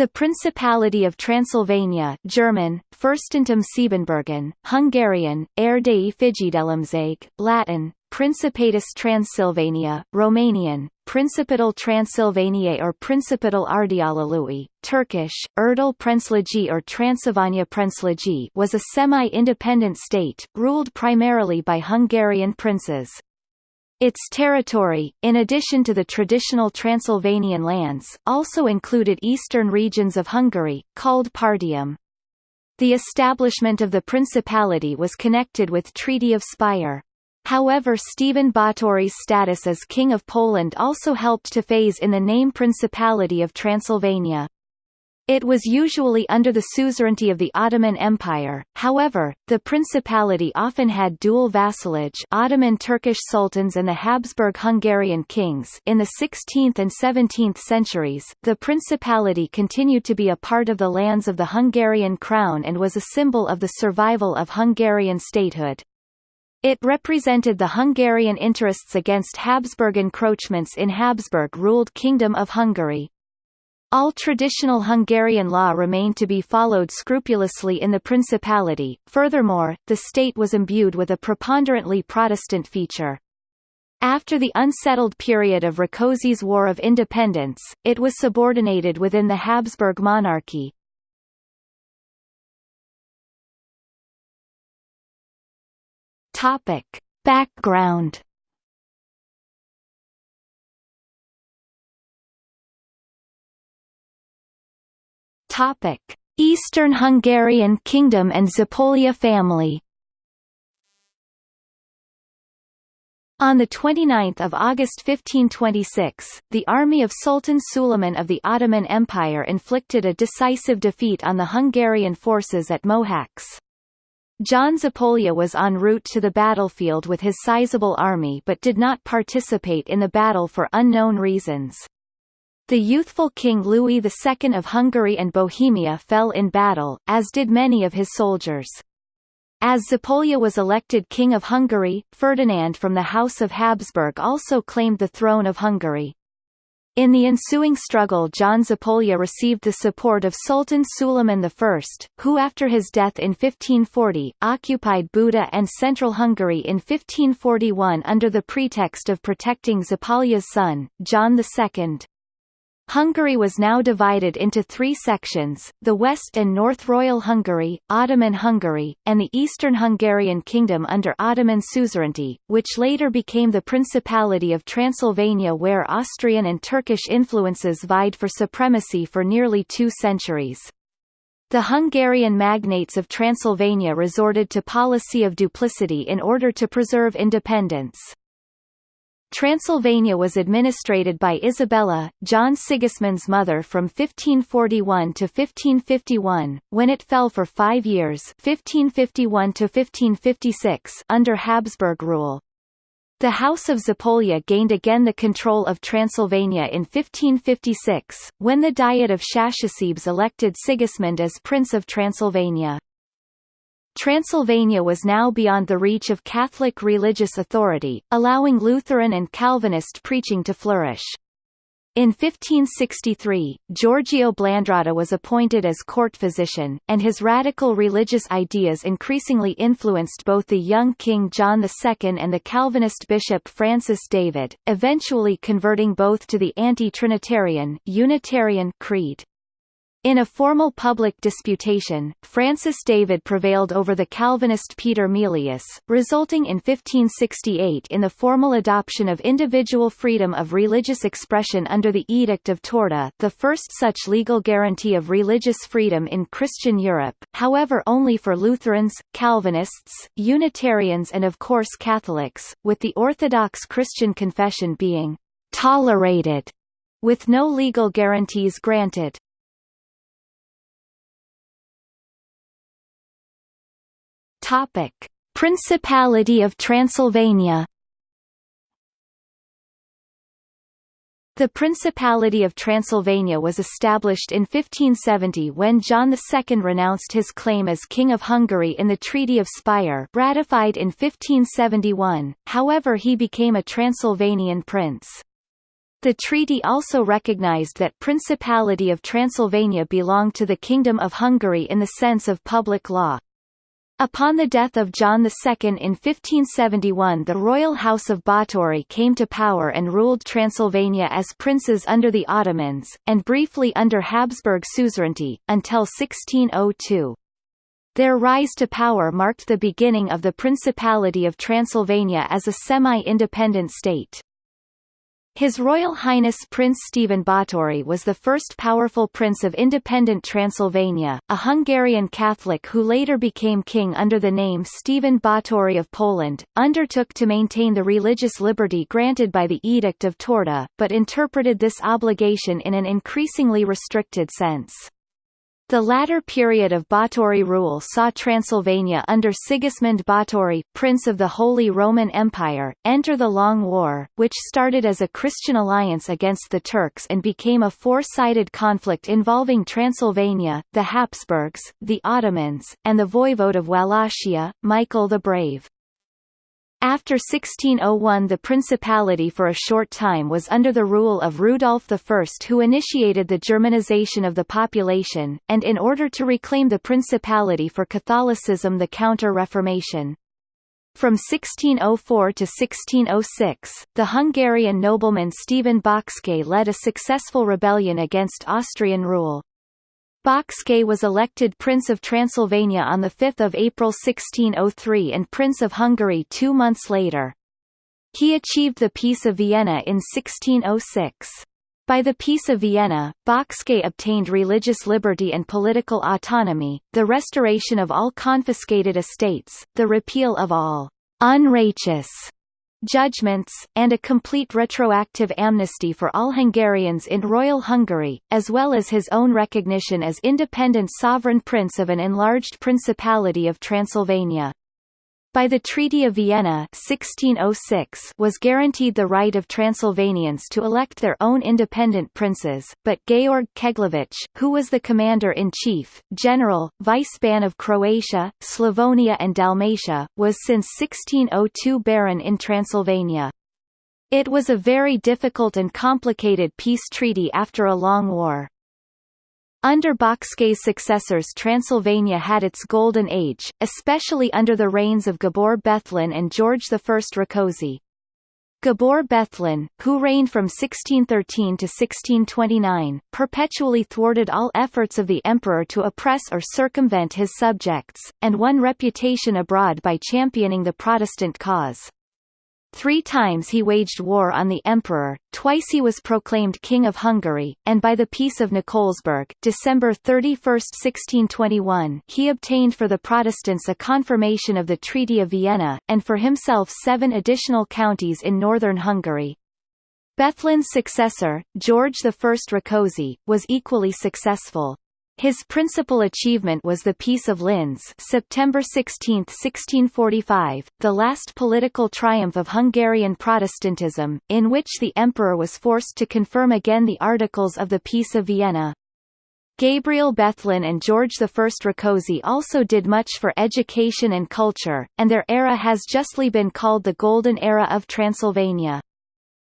The Principality of Transylvania German, Fürstentum Siebenbürgen, Hungarian, Erdélyi Fejedelemség, Latin, Principatus Transylvania, Romanian, Principatul Transylvaniae or Principatul Ardealului, Turkish, Erdal Prensligi or Transylvania Prensligi was a semi-independent state, ruled primarily by Hungarian princes. Its territory, in addition to the traditional Transylvanian lands, also included eastern regions of Hungary, called Partium. The establishment of the principality was connected with Treaty of Speyer. However Stephen Báthory's status as King of Poland also helped to phase in the name Principality of Transylvania. It was usually under the suzerainty of the Ottoman Empire, however, the principality often had dual vassalage Ottoman Turkish sultans and the Habsburg-Hungarian kings in the 16th and 17th centuries, the principality continued to be a part of the lands of the Hungarian crown and was a symbol of the survival of Hungarian statehood. It represented the Hungarian interests against Habsburg encroachments in Habsburg-ruled Kingdom of Hungary. All traditional Hungarian law remained to be followed scrupulously in the Principality, furthermore, the state was imbued with a preponderantly Protestant feature. After the unsettled period of Rákóczi's War of Independence, it was subordinated within the Habsburg monarchy. Topic. Background Topic: Eastern Hungarian Kingdom and Zápolya family. On 29 August 1526, the army of Sultan Suleiman of the Ottoman Empire inflicted a decisive defeat on the Hungarian forces at Mohacs. John Zápolya was en route to the battlefield with his sizable army but did not participate in the battle for unknown reasons. The youthful King Louis II of Hungary and Bohemia fell in battle, as did many of his soldiers. As Zápolya was elected King of Hungary, Ferdinand from the House of Habsburg also claimed the throne of Hungary. In the ensuing struggle John Zápolya received the support of Sultan Suleiman I, who after his death in 1540, occupied Buda and central Hungary in 1541 under the pretext of protecting Zápolya's son, John II. Hungary was now divided into three sections, the West and North Royal Hungary, Ottoman Hungary, and the Eastern Hungarian Kingdom under Ottoman suzerainty, which later became the Principality of Transylvania where Austrian and Turkish influences vied for supremacy for nearly two centuries. The Hungarian magnates of Transylvania resorted to policy of duplicity in order to preserve independence. Transylvania was administrated by Isabella, John Sigismund's mother from 1541 to 1551, when it fell for five years 1551 to 1556 under Habsburg rule. The House of Zápolya gained again the control of Transylvania in 1556, when the Diet of Szászsebes elected Sigismund as Prince of Transylvania. Transylvania was now beyond the reach of Catholic religious authority, allowing Lutheran and Calvinist preaching to flourish. In 1563, Giorgio Blandrata was appointed as court physician, and his radical religious ideas increasingly influenced both the young King John II and the Calvinist bishop Francis David, eventually converting both to the anti-Trinitarian Unitarian creed. In a formal public disputation, Francis David prevailed over the Calvinist Peter Melius, resulting in 1568 in the formal adoption of individual freedom of religious expression under the Edict of Torda the first such legal guarantee of religious freedom in Christian Europe, however only for Lutherans, Calvinists, Unitarians and of course Catholics, with the Orthodox Christian confession being «tolerated» with no legal guarantees granted. Topic: Principality of Transylvania. The Principality of Transylvania was established in 1570 when John II renounced his claim as King of Hungary in the Treaty of Speyer ratified in 1571, however he became a Transylvanian prince. The treaty also recognized that Principality of Transylvania belonged to the Kingdom of Hungary in the sense of public law. Upon the death of John II in 1571 the royal house of Báthory came to power and ruled Transylvania as princes under the Ottomans, and briefly under Habsburg suzerainty, until 1602. Their rise to power marked the beginning of the Principality of Transylvania as a semi-independent state. His Royal Highness Prince Stephen Báthory was the first powerful prince of independent Transylvania, a Hungarian Catholic who later became king under the name Stephen Báthory of Poland, undertook to maintain the religious liberty granted by the Edict of Torda, but interpreted this obligation in an increasingly restricted sense. The latter period of Báthory rule saw Transylvania under Sigismund Báthory, Prince of the Holy Roman Empire, enter the Long War, which started as a Christian alliance against the Turks and became a four-sided conflict involving Transylvania, the Habsburgs, the Ottomans, and the voivode of Wallachia, Michael the Brave. After 1601 the principality for a short time was under the rule of Rudolf I who initiated the Germanization of the population, and in order to reclaim the principality for Catholicism the Counter-Reformation. From 1604 to 1606, the Hungarian nobleman Stephen Bocskai led a successful rebellion against Austrian rule. Bocskai was elected Prince of Transylvania on 5 April 1603 and Prince of Hungary two months later. He achieved the Peace of Vienna in 1606. By the Peace of Vienna, Bocskai obtained religious liberty and political autonomy, the restoration of all confiscated estates, the repeal of all unrighteous judgments, and a complete retroactive amnesty for all Hungarians in Royal Hungary, as well as his own recognition as independent sovereign prince of an enlarged Principality of Transylvania by the Treaty of Vienna 1606 was guaranteed the right of Transylvanians to elect their own independent princes, but Georg Keglević, who was the commander-in-chief, general, vice-ban of Croatia, Slavonia and Dalmatia, was since 1602 Baron in Transylvania. It was a very difficult and complicated peace treaty after a long war. Under Bocskai's successors Transylvania had its golden age, especially under the reigns of Gabor Bethlen and George I Rákóczi. Gabor Bethlen, who reigned from 1613 to 1629, perpetually thwarted all efforts of the emperor to oppress or circumvent his subjects, and won reputation abroad by championing the Protestant cause. Three times he waged war on the emperor, twice he was proclaimed King of Hungary, and by the Peace of Nikolsburg December 31, 1621 he obtained for the Protestants a confirmation of the Treaty of Vienna, and for himself seven additional counties in northern Hungary. Bethlen's successor, George I Rákóczi, was equally successful. His principal achievement was the Peace of Linz September 16, 1645, the last political triumph of Hungarian Protestantism, in which the emperor was forced to confirm again the Articles of the Peace of Vienna. Gabriel Bethlen and George I Rákóczi also did much for education and culture, and their era has justly been called the Golden Era of Transylvania.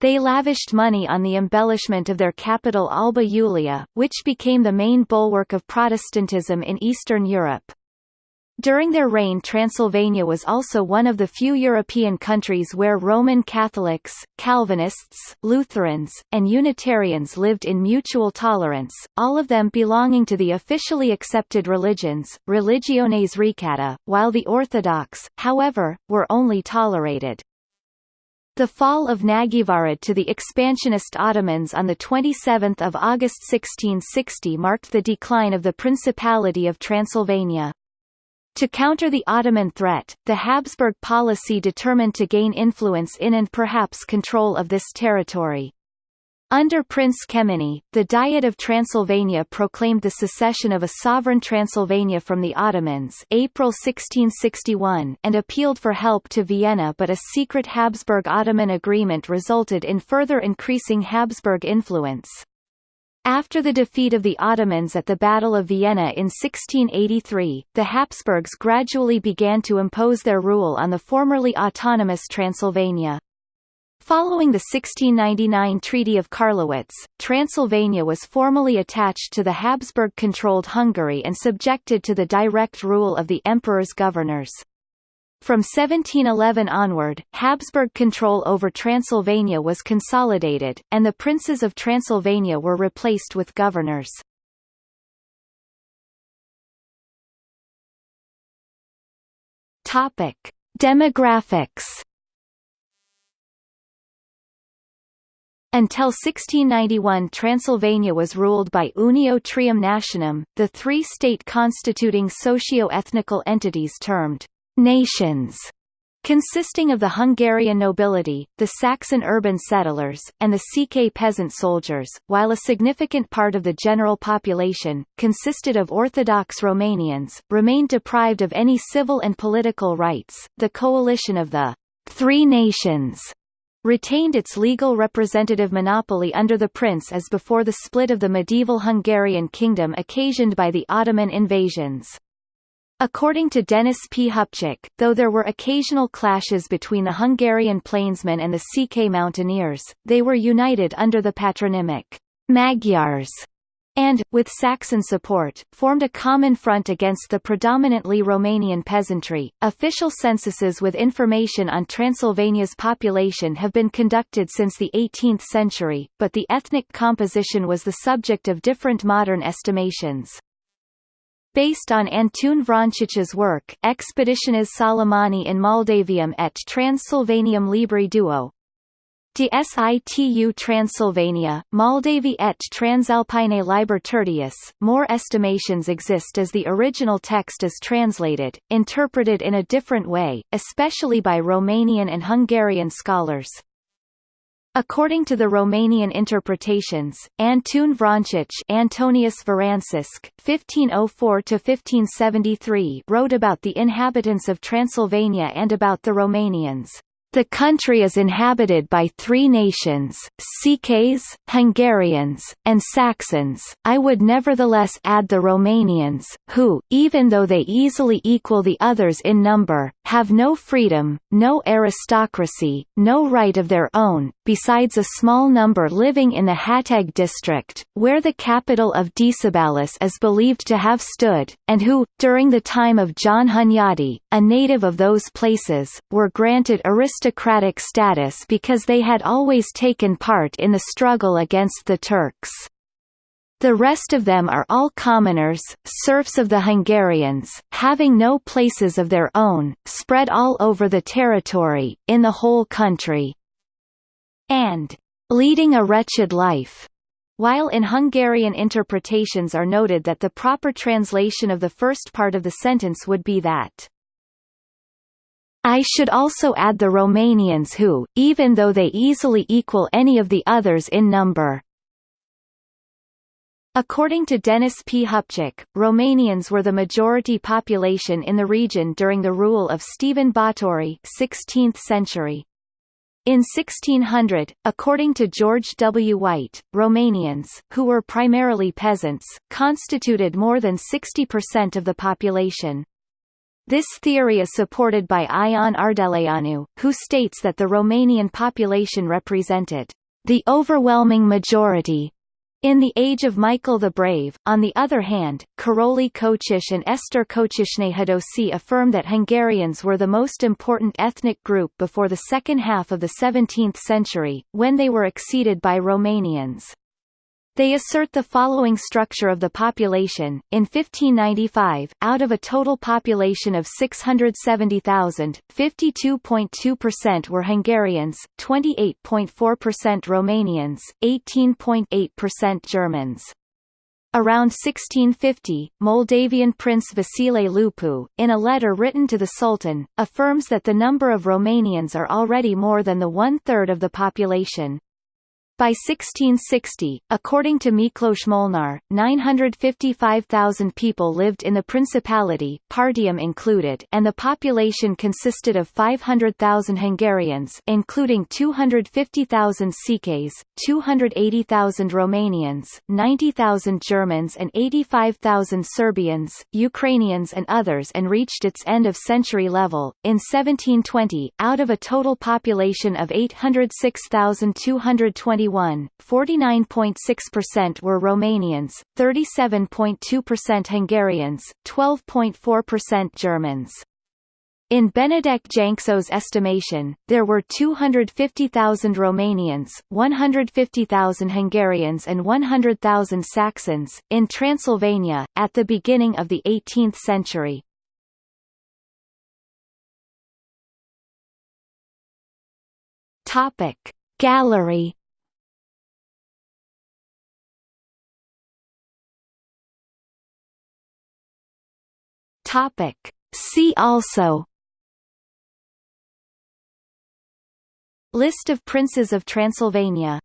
They lavished money on the embellishment of their capital Alba Iulia, which became the main bulwark of Protestantism in Eastern Europe. During their reign Transylvania was also one of the few European countries where Roman Catholics, Calvinists, Lutherans, and Unitarians lived in mutual tolerance, all of them belonging to the officially accepted religions, Religiones Receptae, while the Orthodox, however, were only tolerated. The fall of Nagyvarad to the expansionist Ottomans on 27 August 1660 marked the decline of the Principality of Transylvania. To counter the Ottoman threat, the Habsburg policy determined to gain influence in and perhaps control of this territory. Under Prince Kemeny, the Diet of Transylvania proclaimed the secession of a sovereign Transylvania from the Ottomans April 1661 and appealed for help to Vienna but a secret Habsburg-Ottoman agreement resulted in further increasing Habsburg influence. After the defeat of the Ottomans at the Battle of Vienna in 1683, the Habsburgs gradually began to impose their rule on the formerly autonomous Transylvania. Following the 1699 Treaty of Karlowitz, Transylvania was formally attached to the Habsburg-controlled Hungary and subjected to the direct rule of the emperor's governors. From 1711 onward, Habsburg control over Transylvania was consolidated, and the princes of Transylvania were replaced with governors. Demographics Until 1691 Transylvania was ruled by Unio Trium Nationum, the three-state constituting socio-ethnical entities termed «nations», consisting of the Hungarian nobility, the Saxon urban settlers, and the Székely peasant soldiers, while a significant part of the general population, consisted of Orthodox Romanians, remained deprived of any civil and political rights. The coalition of the Three Nations retained its legal representative monopoly under the prince as before the split of the medieval Hungarian kingdom occasioned by the Ottoman invasions. According to Dennis P. Hupchick, though there were occasional clashes between the Hungarian plainsmen and the Székely mountaineers, they were united under the patronymic Magyars and, with Saxon support, formed a common front against the predominantly Romanian peasantry. Official censuses with information on Transylvania's population have been conducted since the 18th century, but the ethnic composition was the subject of different modern estimations. Based on Antun Vrancic's work Expeditiones Solomoni in Moldavium et Transylvanium Libri Duo, De situ Transylvania, Moldavi et Transalpine Liber Tertius, more estimations exist as the original text is translated, interpreted in a different way, especially by Romanian and Hungarian scholars. According to the Romanian interpretations, Antun Vrancic Antonius Varansisc, 1504–1573 wrote about the inhabitants of Transylvania and about the Romanians. The country is inhabited by three nations, Székelys, Hungarians, and Saxons. I would nevertheless add the Romanians, who, even though they easily equal the others in number, have no freedom, no aristocracy, no right of their own, besides a small number living in the Hațeg district, where the capital of Decebalus is believed to have stood, and who, during the time of John Hunyadi, a native of those places, were granted aristocratic status because they had always taken part in the struggle against the Turks. The rest of them are all commoners, serfs of the Hungarians, having no places of their own, spread all over the territory, in the whole country, and leading a wretched life. While in Hungarian interpretations are noted that the proper translation of the first part of the sentence would be that I should also add the Romanians who, even though they easily equal any of the others in number, According to Dennis P. Hupchick, Romanians were the majority population in the region during the rule of Stephen Báthory 16th century. In 1600, according to George W. White, Romanians, who were primarily peasants, constituted more than 60% of the population. This theory is supported by Ion Ardeleanu, who states that the Romanian population represented the overwhelming majority in the age of Michael the Brave, on the other hand, Karoli Kocsis and Esther Kocsis-Nehadosi affirm that Hungarians were the most important ethnic group before the second half of the 17th century, when they were exceeded by Romanians. They assert the following structure of the population. In 1595, out of a total population of 670,000, 52.2% were Hungarians, 28.4% Romanians, 18.8% Germans. Around 1650, Moldavian Prince Vasile Lupu, in a letter written to the Sultan, affirms that the number of Romanians are already more than the one-third of the population. By 1660, according to Miklos Molnar, 955,000 people lived in the principality Partium included and the population consisted of 500,000 Hungarians including 250,000 Székelys, 280,000 Romanians, 90,000 Germans and 85,000 Serbians, Ukrainians and others and reached its end-of-century level. In 1720, out of a total population of 806,220 49.6% were Romanians, 37.2% Hungarians, 12.4% Germans. In Benedek Jancsó's estimation, there were 250,000 Romanians, 150,000 Hungarians and 100,000 Saxons, in Transylvania, at the beginning of the 18th century. Gallery Topic. See also List of princes of Transylvania